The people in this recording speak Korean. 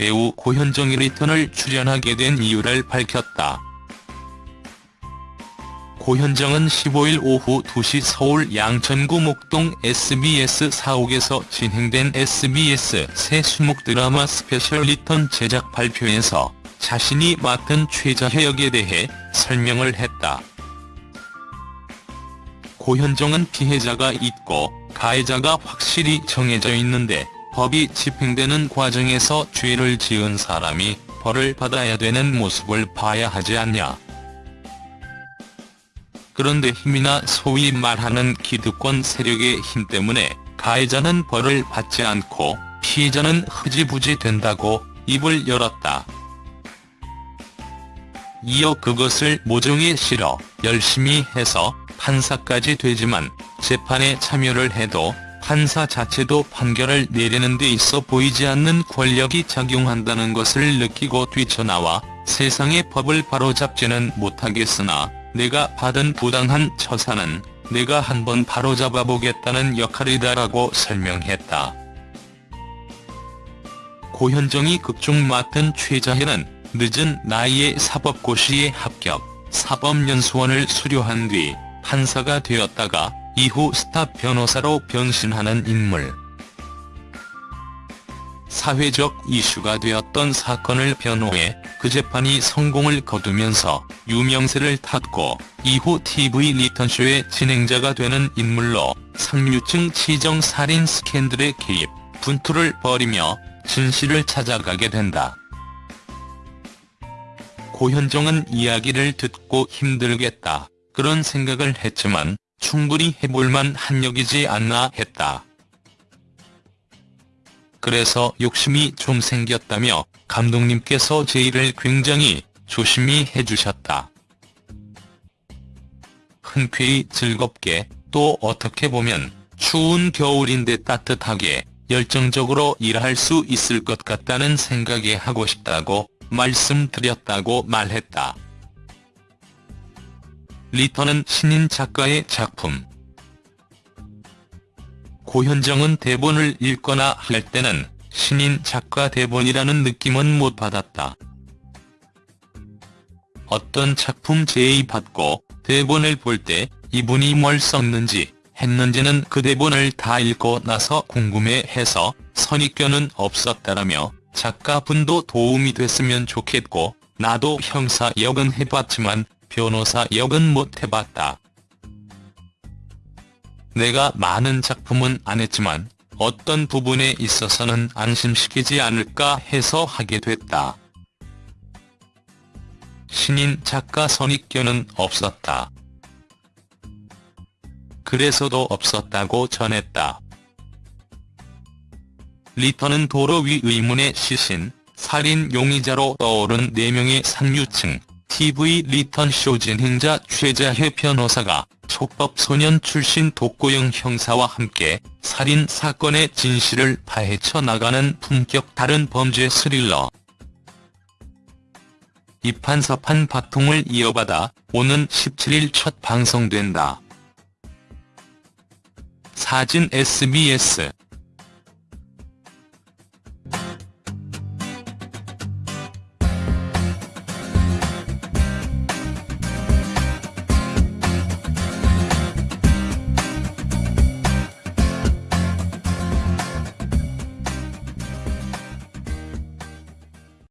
배우 고현정이 리턴을 출연하게 된 이유를 밝혔다. 고현정은 15일 오후 2시 서울 양천구 목동 SBS 사옥에서 진행된 SBS 새 수목 드라마 스페셜 리턴 제작 발표에서 자신이 맡은 최자혜 역에 대해 설명을 했다. 고현정은 피해자가 있고 가해자가 확실히 정해져 있는데 법이 집행되는 과정에서 죄를 지은 사람이 벌을 받아야 되는 모습을 봐야 하지 않냐. 그런데 힘이나 소위 말하는 기득권 세력의 힘 때문에 가해자는 벌을 받지 않고 피해자는 흐지부지 된다고 입을 열었다. 이어 그것을 모종에 실어 열심히 해서 판사까지 되지만 재판에 참여를 해도 판사 자체도 판결을 내리는 데 있어 보이지 않는 권력이 작용한다는 것을 느끼고 뛰쳐나와 세상의 법을 바로잡지는 못하겠으나 내가 받은 부당한 처사는 내가 한번 바로잡아보겠다는 역할이다라고 설명했다. 고현정이 극중 맡은 최자혜는 늦은 나이에 사법고시에 합격, 사법연수원을 수료한 뒤 판사가 되었다가 이후 스타 변호사로 변신하는 인물. 사회적 이슈가 되었던 사건을 변호해 그 재판이 성공을 거두면서 유명세를 탔고 이후 TV 리턴쇼의 진행자가 되는 인물로 상류층 치정 살인 스캔들에 개입, 분투를 벌이며 진실을 찾아가게 된다. 고현정은 이야기를 듣고 힘들겠다 그런 생각을 했지만 충분히 해볼만 한 역이지 않나 했다. 그래서 욕심이 좀 생겼다며 감독님께서 제 일을 굉장히 조심히 해주셨다. 흔쾌히 즐겁게 또 어떻게 보면 추운 겨울인데 따뜻하게 열정적으로 일할 수 있을 것 같다는 생각에 하고 싶다고 말씀드렸다고 말했다. 리턴은 신인 작가의 작품. 고현정은 대본을 읽거나 할 때는 신인 작가 대본이라는 느낌은 못 받았다. 어떤 작품 제의받고 대본을 볼 때 이분이 뭘 썼는지 했는지는 그 대본을 다 읽고 나서 궁금해해서 선입견은 없었다라며 작가분도 도움이 됐으면 좋겠고 나도 형사 역은 해봤지만 변호사 역은 못 해봤다. 내가 많은 작품은 안 했지만 어떤 부분에 있어서는 안심시키지 않을까 해서 하게 됐다. 신인 작가 선입견은 없었다. 그래서도 없었다고 전했다. 리턴은 도로 위 의문의 시신, 살인 용의자로 떠오른 4명의 상류층, TV 리턴쇼 진행자 최자혜 변호사가 촉법소년 출신 독고영 형사와 함께 살인 사건의 진실을 파헤쳐 나가는 품격 다른 범죄 스릴러. 이판서판 바통을 이어받아 오는 17일 첫 방송된다. 사진 SBS